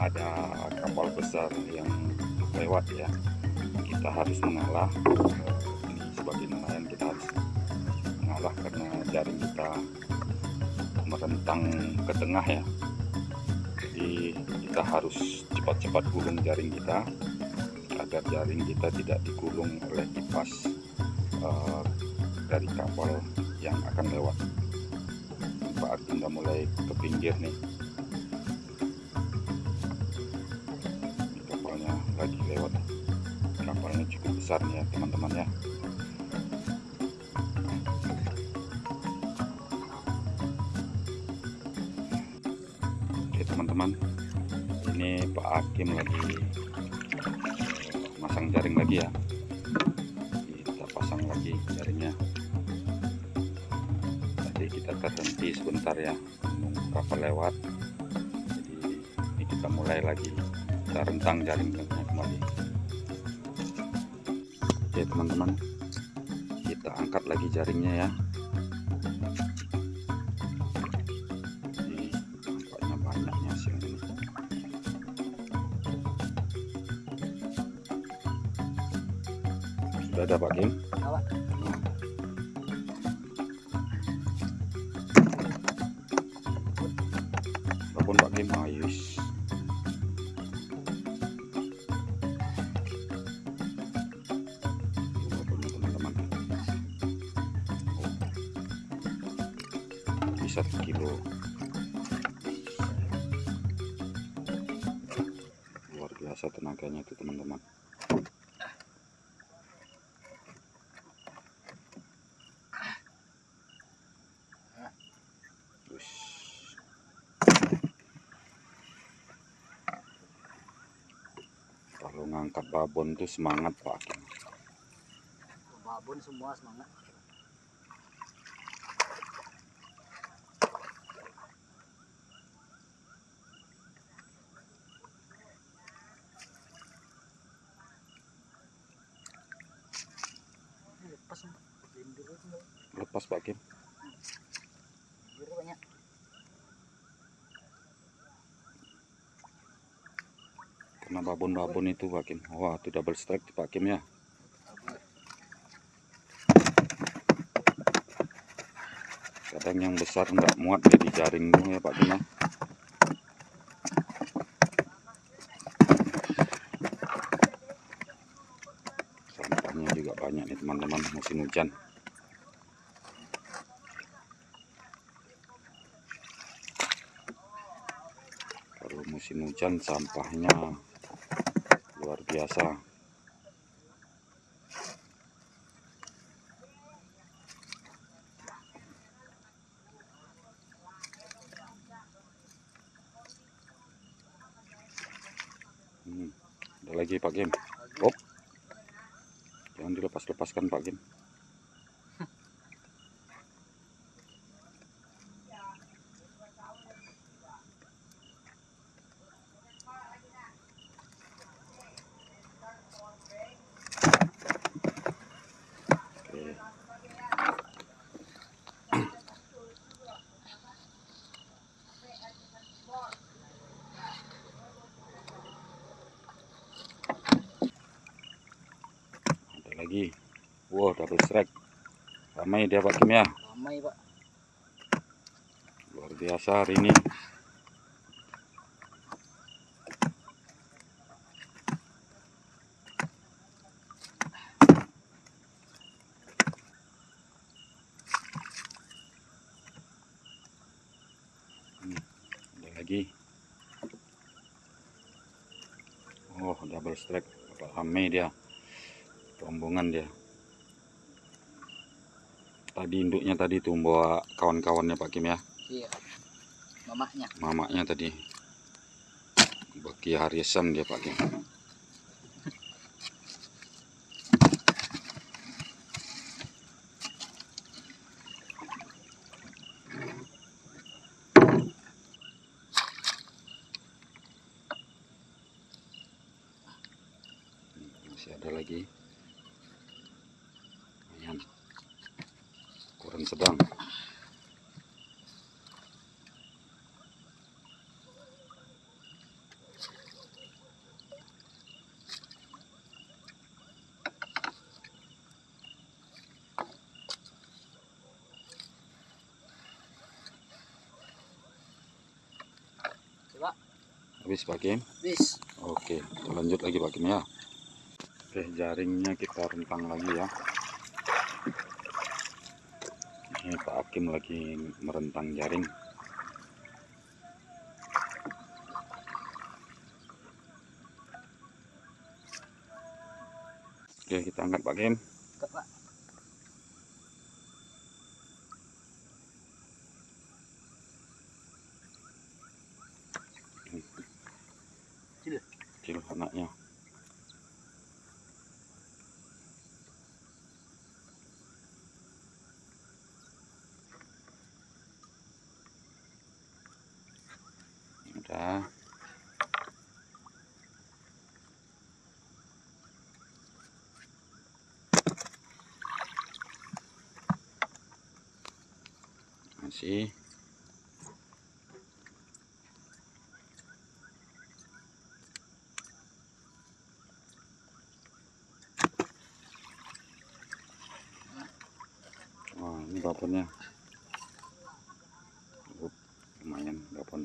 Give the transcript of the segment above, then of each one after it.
ada kapal besar yang lewat ya. Kita harus mengalah. Ini sebagai nelayan kita harus mengalah karena jaring kita merentang ke tengah ya. Jadi kita harus cepat-cepat gulung jaring kita agar jaring kita tidak digulung oleh kipas uh, dari kapal yang akan lewat. Saat kita mulai ke pinggir nih lewat kapalnya cukup besar ya teman-teman ya. Oke teman-teman. Ini Pak Hakim lagi masang jaring lagi ya. Kita pasang lagi jaringnya. Tadi kita terhenti sebentar ya kapal lewat. Jadi ini kita mulai lagi. Kita rentang jaringnya kembali oke teman-teman. Kita angkat lagi jaringnya ya. Sudah ada Pak Kim Bisa kilo. Luar biasa tenaganya itu teman-teman. Kalau ngangkat babon tuh semangat Pak. Babon semua semangat banyak karena babon-babon itu Kim wah itu double strike Pak Kim ya. Kadang yang besar nggak muat jadi jaring ya Pak ya. Sampahnya juga banyak nih teman-teman musim hujan kalau musim hujan sampahnya luar biasa Hmm, ada lagi Pak Kim. Oh, jangan dilepas-lepaskan Pak Kim. Lagi. Wow, double strike. Ramai dia Pak Kim ya. ramai pak Luar biasa hari ini. Hmm, ada lagi. Oh, double strike. Ramai dia. Rombongan dia. Tadi induknya tadi tuh bawa kawan-kawannya Pak Kim ya. iya mamanya Mamaknya tadi. Bagi harisan dia Pak Kim. Masih ada lagi. ukuran sedang habis Pak Kim? Habis. Oke, lanjut lagi Pak Kim ya. Oke, jaringnya kita rentang lagi ya. Ini Pak Hakim lagi merentang jaring. Oke, kita angkat Pak Kim. Kat, Pak. Kecil. Kecil anaknya. Masih. Wah, ini babonnya. Up, lumayan babon.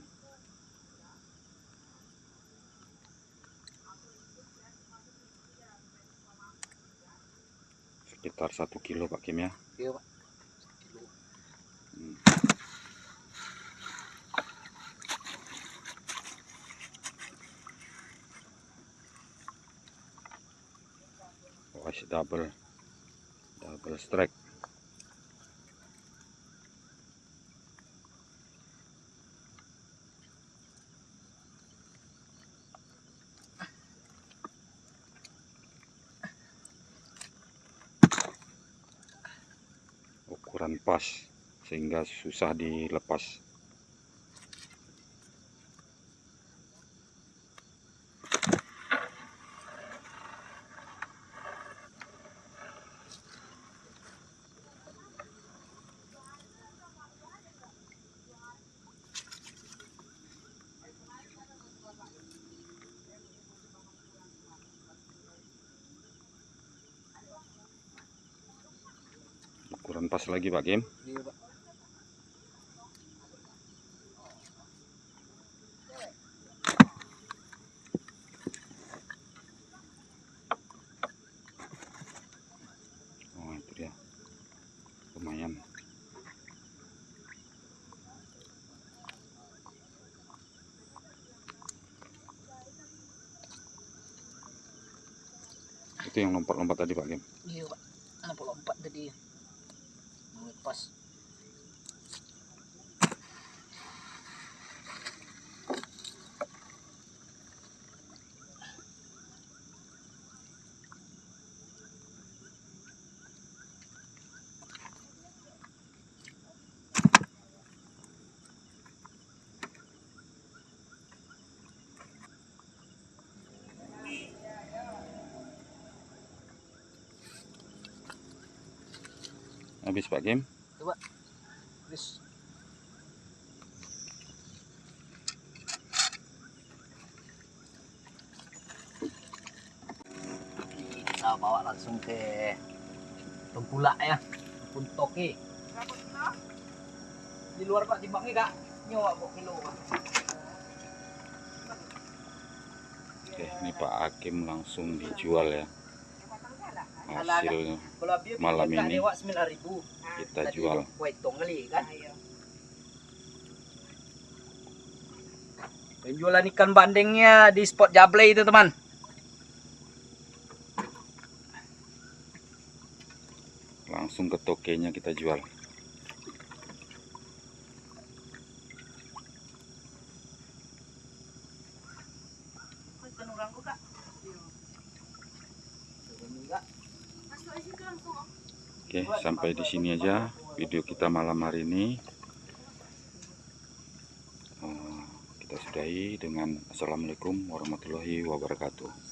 Sekitar satu kilo Pak Kim ya. Iya, Pak. Wash double double strike. Ukuran pas sehingga susah dilepas pas lagi Pak Kim Iya, Pak. oh itu dia lumayan itu yang lompat-lompat tadi Pak Kim Iya, Pak. Kenapa lompat tadi? Mau habis Pak Kim Coba. Bis. Kita bawa langsung ke Tengkulak ya. Puntoki. Di luar Pak timbangnya Kak. Nyawa kok kilo Pak. Oke ini Pak Hakim langsung dijual ya hasil Kalau dia Malam ini lewat 9000. kita jual kan. Penjualan ikan bandengnya di spot Jable itu teman. langsung ke tokenya kita jual Oke sampai di sini aja video kita malam hari ini. Eh, kita sudahi dengan assalamualaikum warahmatullahi wabarakatuh